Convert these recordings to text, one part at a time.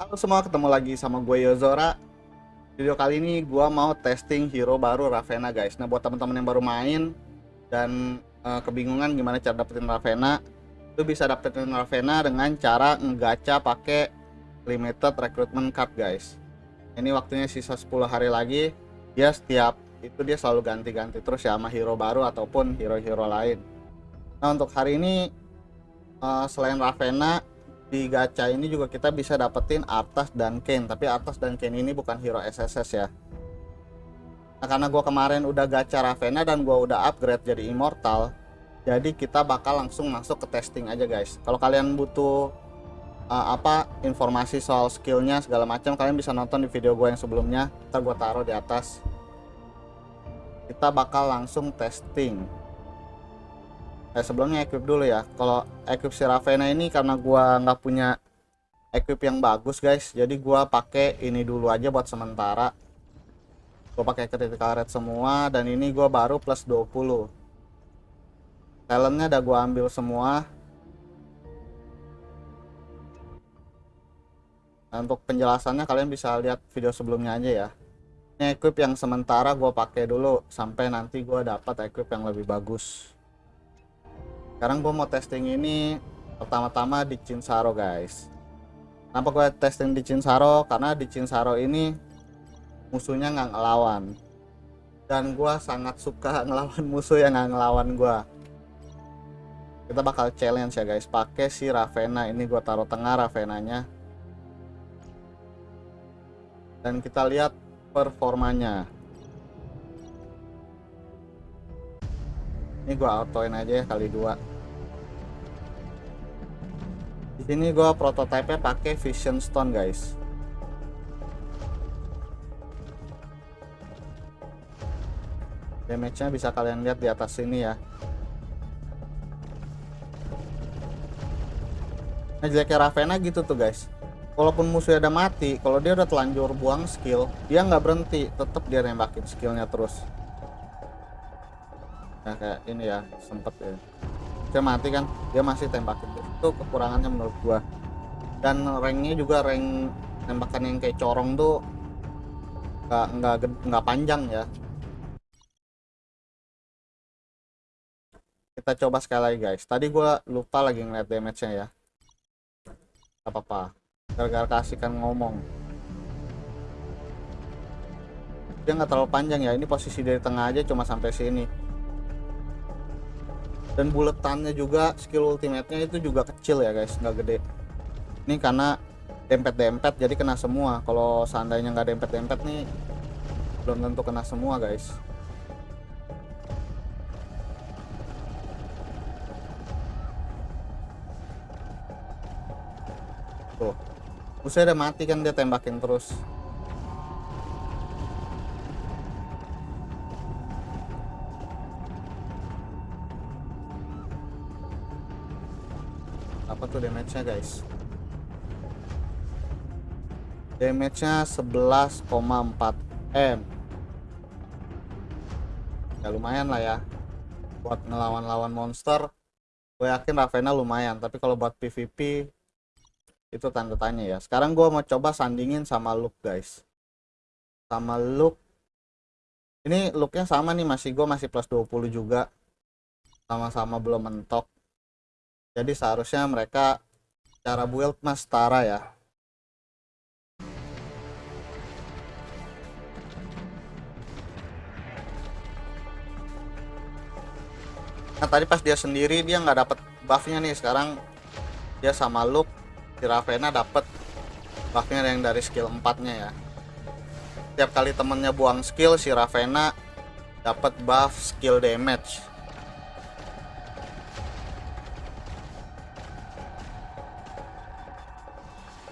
Halo semua, ketemu lagi sama gue Yozora. Video kali ini gue mau testing hero baru Ravena guys. Nah buat teman-teman yang baru main dan uh, kebingungan gimana cara dapetin Ravena, lu bisa dapetin Ravena dengan cara ngegacha pakai limited recruitment card guys. Ini waktunya sisa 10 hari lagi. Dia setiap itu dia selalu ganti-ganti terus ya sama hero baru ataupun hero-hero lain. Nah untuk hari ini uh, selain Ravena di gacha ini juga kita bisa dapetin Artas dan Kane. Tapi Artas dan Kane ini bukan hero SSS ya. Nah karena gue kemarin udah gacha Ravena dan gue udah upgrade jadi immortal jadi kita bakal langsung masuk ke testing aja guys. Kalau kalian butuh uh, apa informasi soal skillnya segala macam kalian bisa nonton di video gue yang sebelumnya. Ntar gue taruh di atas. Kita bakal langsung testing eh sebelumnya equip dulu ya. Kalau equip si Ravena ini karena gua nggak punya equip yang bagus guys. Jadi gua pakai ini dulu aja buat sementara. Gua pakai critical rate semua dan ini gua baru plus 20 talentnya udah gua ambil semua. Nah, untuk penjelasannya kalian bisa lihat video sebelumnya aja ya. Ini equip yang sementara gue pakai dulu sampai nanti gue dapat equip yang lebih bagus sekarang gue mau testing ini pertama-tama di Cinsaro guys. Kenapa gue testing di Cinsaro karena di Cinsaro ini musuhnya nggak ngelawan. Dan gue sangat suka ngelawan musuh yang nggak ngelawan gue kita bakal challenge ya guys. Pakai si Ravena. Ini gue taruh tengah Ravenanya. Dan kita lihat performanya. Ini gue autoin aja ya kali dua di sini gue prototipe pakai Vision Stone guys. Damage-nya bisa kalian lihat di atas sini ya. Nah jeleknya Ravena gitu tuh guys. Walaupun musuhnya udah mati, kalau dia udah telanjur buang skill, dia nggak berhenti, tetap dia nembakin skillnya terus. Nah kayak ini ya, sempet ya dia mati kan dia masih tembakin itu kekurangannya menurut gua. Dan ranknya juga rank tembakan yang kayak corong tuh nggak nggak nggak panjang ya. Kita coba sekali lagi guys. Tadi gua lupa lagi ngeliat damage nya ya. Apa apa gara-gara kasihkan ngomong. Dia nggak terlalu panjang ya. Ini posisi dari tengah aja cuma sampai sini dan buletannya juga skill ultimate-nya itu juga kecil ya guys. Nggak gede. Ini karena dempet-dempet jadi kena semua. Kalau seandainya nggak dempet-dempet nih belum tentu kena semua guys. Tuh. Musuhnya udah mati kan dia tembakin terus damage-nya guys. Damage-nya 11,4 M. Ya lumayan lah ya. Buat ngelawan-lawan monster gue yakin Ravena lumayan. Tapi kalau buat PvP itu tanda tanya ya. Sekarang gue mau coba sandingin sama look guys. Sama look ini looknya sama nih masih gue masih plus 20 juga. Sama-sama belum mentok jadi seharusnya mereka cara build mas setara ya. Nah tadi pas dia sendiri dia nggak dapet buffnya nih. Sekarang dia sama look si Ravena dapet buffnya yang dari skill 4 nya ya. Setiap kali temennya buang skill si Ravena dapat buff skill damage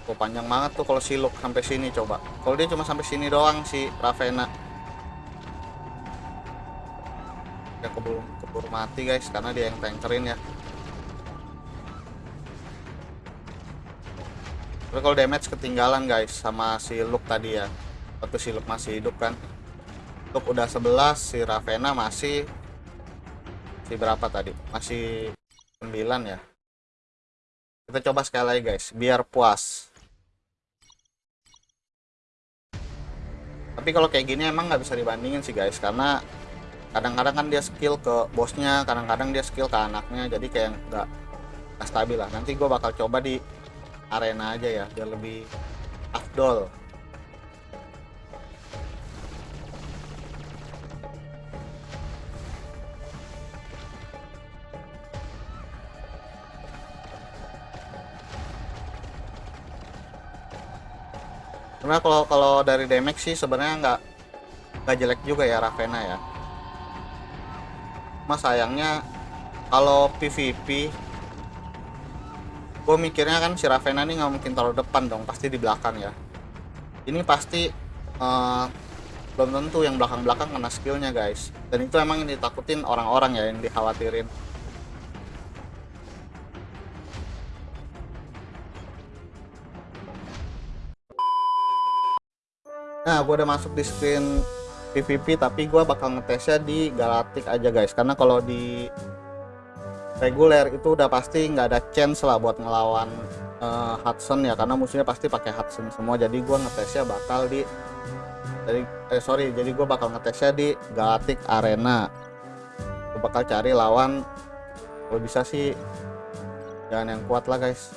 Oh, panjang banget tuh kalau siluk sampai sini coba. Kalau dia cuma sampai sini doang si Ravena. Ya keburu keburu mati guys karena dia yang tankerin ya. Tapi kalau damage ketinggalan guys sama si Luke tadi ya. Waktu si Luke masih hidup kan. Luke udah 11, si Ravena masih si berapa tadi? Masih 9 ya. Kita coba sekali lagi guys, biar puas. Tapi kalau kayak gini emang nggak bisa dibandingin sih guys. Karena kadang-kadang kan dia skill ke bosnya kadang-kadang dia skill ke anaknya jadi kayak nggak stabil lah. Nanti gue bakal coba di arena aja ya biar lebih afdol Sebenarnya kalau kalau dari damage sih sebenarnya nggak nggak jelek juga ya Ravena ya. Mas sayangnya kalau PVP gue mikirnya kan si Ravena ini nggak mungkin taruh depan dong pasti di belakang ya. Ini pasti uh, belum tentu yang belakang-belakang kena skillnya guys. Dan itu emang yang ditakutin orang-orang ya yang dikhawatirin nah gue udah masuk di screen PVP tapi gue bakal ngetesnya di Galactic aja guys. Karena kalau di reguler itu udah pasti nggak ada chance lah buat ngelawan uh, Hudson ya karena musuhnya pasti pakai Hudson semua. Jadi gue ngetesnya bakal di dari eh sorry jadi gue bakal ngetesnya di Galactic Arena. Gue bakal cari lawan kalau bisa sih jangan yang kuat lah guys.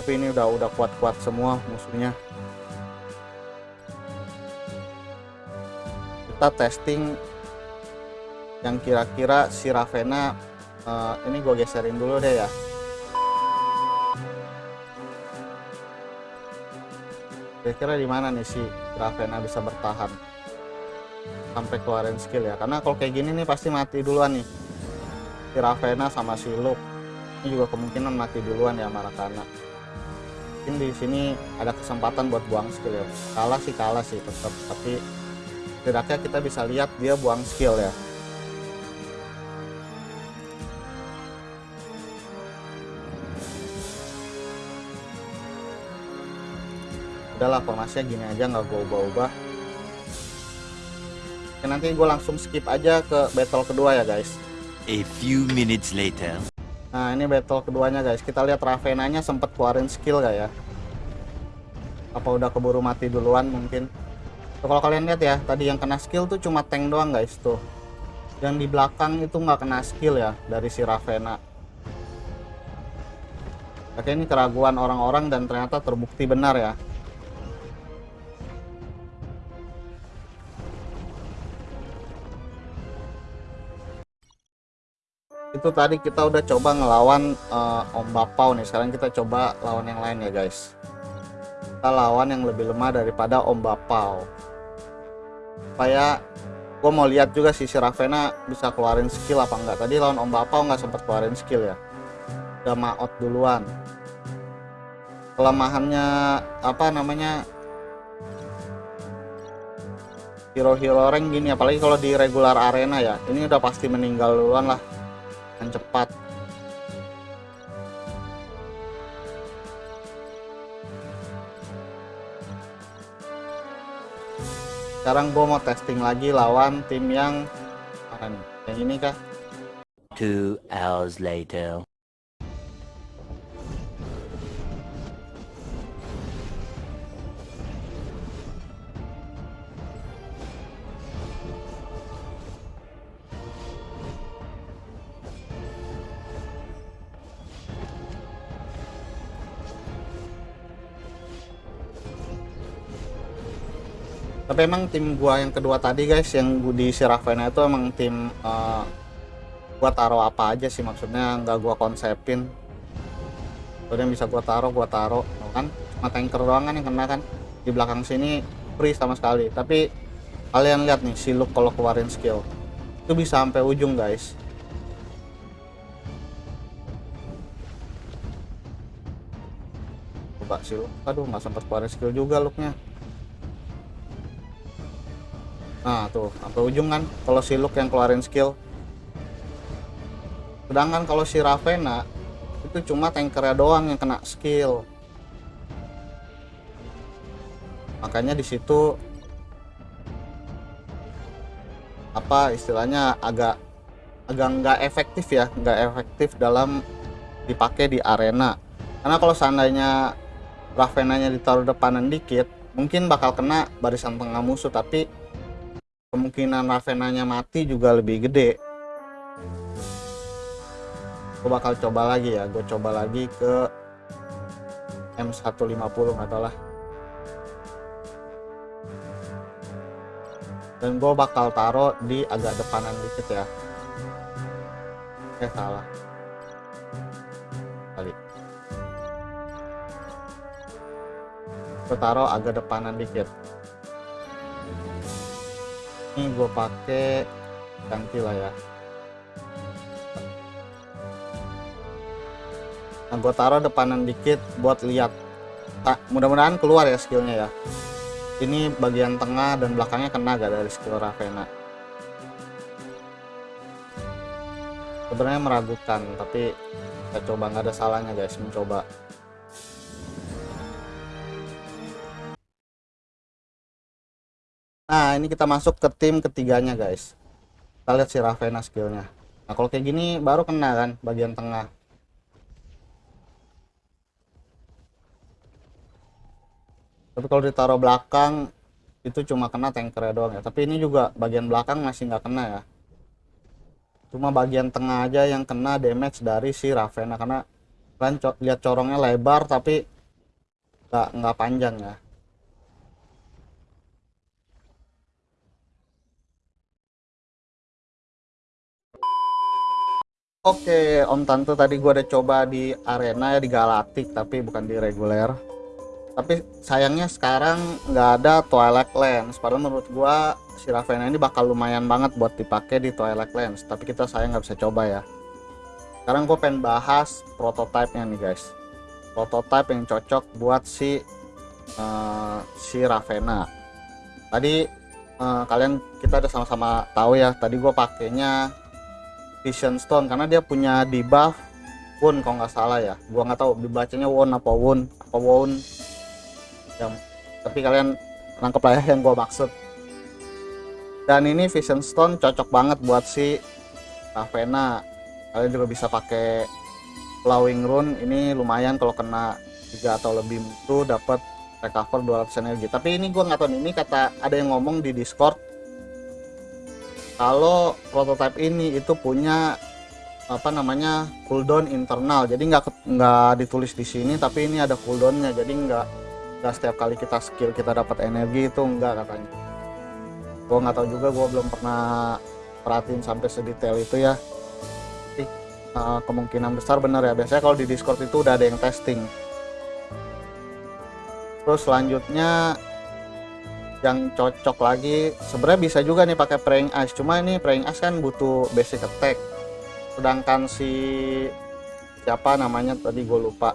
Tapi ini udah udah kuat-kuat semua musuhnya kita testing yang kira-kira si Ravena uh, ini gue geserin dulu deh ya. Kira-kira di mana nih si Ravena bisa bertahan sampai keluarin skill ya? Karena kalau kayak gini nih pasti mati duluan nih. Si Ravena sama si Luke. Ini juga kemungkinan mati duluan ya Marakana mungkin di sini ada kesempatan buat buang skill ya. Kalah sih kalah sih tetap tapi setidaknya kita bisa lihat dia buang skill ya. Udahlah formasinya gini aja nggak gue ubah-ubah. Oke, nanti gue langsung skip aja ke battle kedua ya guys. A few minutes later. nah ini battle keduanya guys. Kita lihat Ravenanya sempet keluarin skill gak ya? Apa udah keburu mati duluan mungkin Tuh, kalau kalian lihat ya tadi yang kena skill tuh cuma tank doang guys tuh. Yang di belakang itu nggak kena skill ya dari si Ravena. Oke ini keraguan orang-orang dan ternyata terbukti benar ya. Itu tadi kita udah coba ngelawan uh, Om Bapau nih. Sekarang kita coba lawan yang lain ya guys. Kita lawan yang lebih lemah daripada Om Bapau supaya gue mau lihat juga si Ravena bisa keluarin skill apa enggak. Tadi lawan Om Bapau nggak sempat keluarin skill ya. Udah maot duluan. Kelemahannya apa namanya hero-hero rank gini apalagi kalau di regular arena ya. Ini udah pasti meninggal duluan lah. Yang cepat sekarang gue mau testing lagi lawan tim yang yang ini kah Two hours later. Tapi emang tim gua yang kedua tadi guys yang di Siravena itu emang tim uh, gua taruh apa aja sih maksudnya nggak gua konsepin. Yang bisa gua taruh gua taruh kan? Cuma tanker doang kan yang kena kan? Di belakang sini free sama sekali. Tapi kalian lihat nih si Luke kalau keluarin skill itu bisa sampai ujung guys. Coba si Luke aduh nggak sempat keluarin skill juga Luke-nya Nah tuh sampai ujung kan kalau si Luke yang keluarin skill. Sedangkan kalau si Ravena itu cuma tankernya doang yang kena skill. Makanya di situ apa istilahnya agak agak nggak efektif ya, nggak efektif dalam dipakai di arena. Karena kalau seandainya Ravenanya ditaruh depanan dikit, mungkin bakal kena barisan tengah musuh tapi kemungkinan Ravenanya mati juga lebih gede. Gue bakal coba lagi ya gue coba lagi ke M150 nggak tau lah. Dan gue bakal taruh di agak depanan dikit ya. Eh salah. Kali. Gue taruh agak depanan dikit ini gue pakai ganti lah ya. Nah gue taruh depanan dikit buat lihat. Nah, mudah-mudahan keluar ya skillnya ya. Ini bagian tengah dan belakangnya kena gak dari skill Ravena? Sebenarnya meragukan tapi kita coba nggak ada salahnya guys mencoba nah ini kita masuk ke tim ketiganya guys. Kita lihat si Ravena skillnya. Nah kalau kayak gini baru kena kan bagian tengah. Tapi kalau ditaruh belakang itu cuma kena tanker doang ya. Tapi ini juga bagian belakang masih nggak kena ya. Cuma bagian tengah aja yang kena damage dari si Ravena. Karena kalian co lihat corongnya lebar tapi nggak nggak panjang ya Oke, Om Tante tadi gua ada coba di arena ya di Galactic tapi bukan di reguler. Tapi sayangnya sekarang nggak ada Twilight Lens. Padahal menurut gua si Ravena ini bakal lumayan banget buat dipakai di Twilight Lens. Tapi kita sayang nggak bisa coba ya. Sekarang gue pengen bahas prototipenya nih guys. Prototype yang cocok buat si uh, si Ravena tadi uh, kalian kita udah sama-sama tahu ya tadi gue pakainya Vision Stone karena dia punya debuff Won kalau nggak salah ya. Gua nggak tahu dibacanya Won apa Won apa Won yang tapi kalian nangkep lah ya yang gue maksud. Dan ini Vision Stone cocok banget buat si Ravena kalian juga bisa pakai Flowing Rune ini lumayan kalau kena tiga atau lebih itu dapat recover 200 energi. Tapi ini gue nggak tahu ini kata ada yang ngomong di Discord kalau prototype ini itu punya apa namanya cooldown internal. Jadi nggak nggak ditulis di sini tapi ini ada cooldownnya. Jadi nggak nggak setiap kali kita skill kita dapat energi itu enggak katanya. Gue nggak tahu juga gue belum pernah perhatiin sampai sedetail itu ya. Tapi uh, kemungkinan besar benar ya. Biasanya kalau di discord itu udah ada yang testing. Terus selanjutnya yang cocok lagi. Sebenarnya bisa juga nih pakai praying ice cuma ini praying ice kan butuh basic attack. Sedangkan si siapa namanya tadi gue lupa.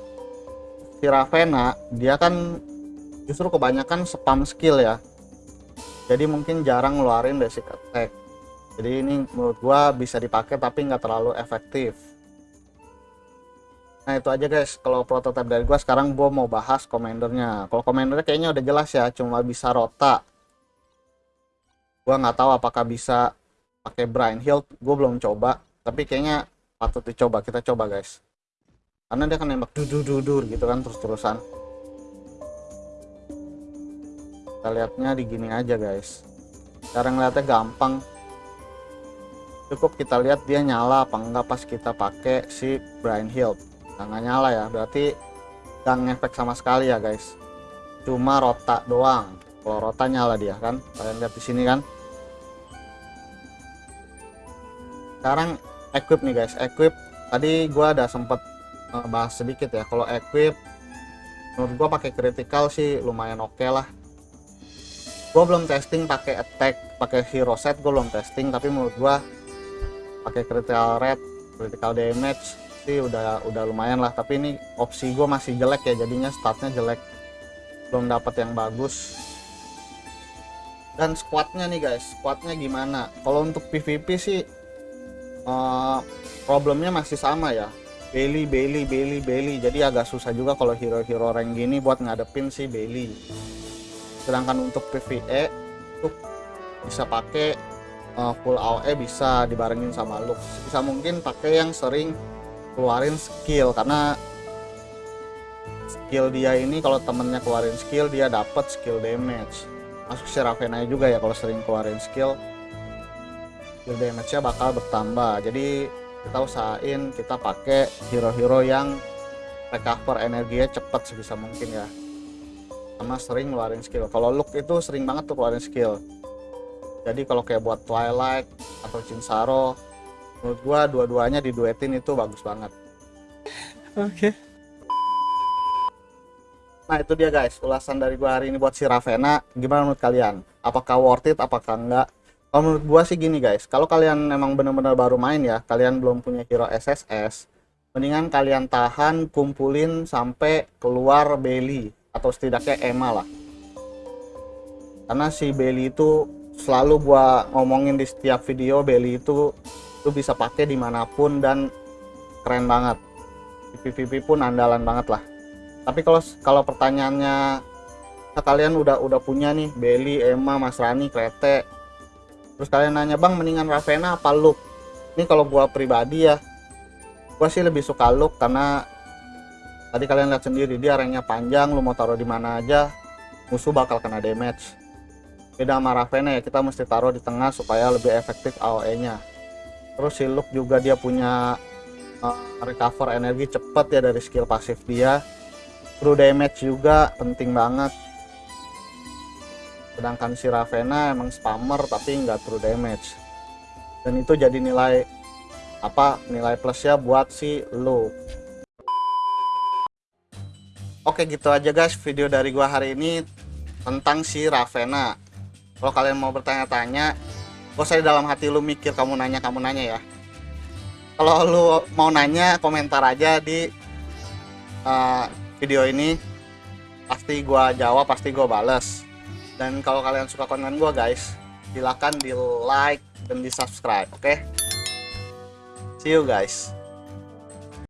Si Ravena dia kan justru kebanyakan spam skill ya. Jadi mungkin jarang ngeluarin basic attack. Jadi ini menurut gua bisa dipakai tapi nggak terlalu efektif nah itu aja guys. Kalau prototype dari gua sekarang gua mau bahas komandernya kalau komandernya kayaknya udah jelas ya cuma bisa rota. Gua nggak tahu apakah bisa pakai Brian Hill gua belum coba tapi kayaknya patut dicoba. Kita coba guys. Karena dia kan nembak dudur dudur gitu kan terus terusan kita lihatnya di gini aja guys. Cara ngeliatnya gampang. Cukup kita lihat dia nyala apa enggak pas kita pakai si Brian Hill nah, nggak nyala ya berarti nggak ngefek sama sekali ya guys. Cuma rota doang. Kalau rota nyala dia kan? Kalian lihat di sini kan? Sekarang equip nih guys. Equip tadi gua ada sempet eh, bahas sedikit ya. Kalau equip menurut gua pakai critical sih lumayan oke okay lah. Gue belum testing pakai attack pakai hero set gue belum testing. Tapi menurut gue pakai critical rate critical damage sih udah udah lumayan lah. Tapi ini opsi gue masih jelek ya. Jadinya startnya jelek. Belum dapat yang bagus. Dan squadnya nih guys. Squadnya gimana? Kalau untuk PVP sih uh, problemnya masih sama ya. Bailey Bailey Bailey Bailey. Jadi agak susah juga kalau hero-hero rank gini buat ngadepin si Bailey. Sedangkan untuk PvE itu bisa pakai uh, full AOE bisa dibarengin sama look bisa mungkin pakai yang sering keluarin skill karena skill dia ini kalau temennya keluarin skill dia dapat skill damage. Masuk si Ravenna juga ya kalau sering keluarin skill skill damage-nya bakal bertambah. Jadi kita usahain kita pakai hero-hero yang recover energinya cepet sebisa mungkin ya. Sama sering ngeluarin skill. Kalau look itu sering banget tuh keluarin skill. Jadi kalau kayak buat Twilight atau Cinsaro menurut gua dua-duanya diduetin itu bagus banget. Oke. Nah itu dia guys. Ulasan dari gua hari ini buat si Ravenna gimana menurut kalian? Apakah worth it? Apakah enggak? Kalau menurut gua sih gini guys. Kalau kalian memang benar-benar baru main ya kalian belum punya hero SSS mendingan kalian tahan kumpulin sampai keluar Belly atau setidaknya Emma lah. Karena si Belly itu selalu gua ngomongin di setiap video Belly itu lu bisa pakai di mana pun dan keren banget. PVP pun andalan banget lah. Tapi kalau kalau pertanyaannya nah kalian udah udah punya nih Belly, Emma, Mas Rani, Krete terus kalian nanya bang mendingan Ravenna apa Luke? Ini kalau gua pribadi ya gua sih lebih suka Luke karena tadi kalian lihat sendiri dia ranknya panjang lu mau taruh di mana aja musuh bakal kena damage. Beda sama Ravenna ya kita mesti taruh di tengah supaya lebih efektif AOE nya terus si Luke juga dia punya uh, recover energi cepet ya dari skill pasif dia. True damage juga penting banget. Sedangkan si Ravenna emang spammer tapi nggak true damage. Dan itu jadi nilai apa nilai plusnya buat si Luke. Oke gitu aja guys video dari gua hari ini tentang si Ravenna. Kalau kalian mau bertanya-tanya, gak usah di dalam hati lu mikir kamu nanya kamu nanya ya. Kalau lu mau nanya komentar aja di uh, video ini, pasti gua jawab, pasti gua bales. Dan kalau kalian suka konten gua guys, silakan di like dan di subscribe, oke? See you guys.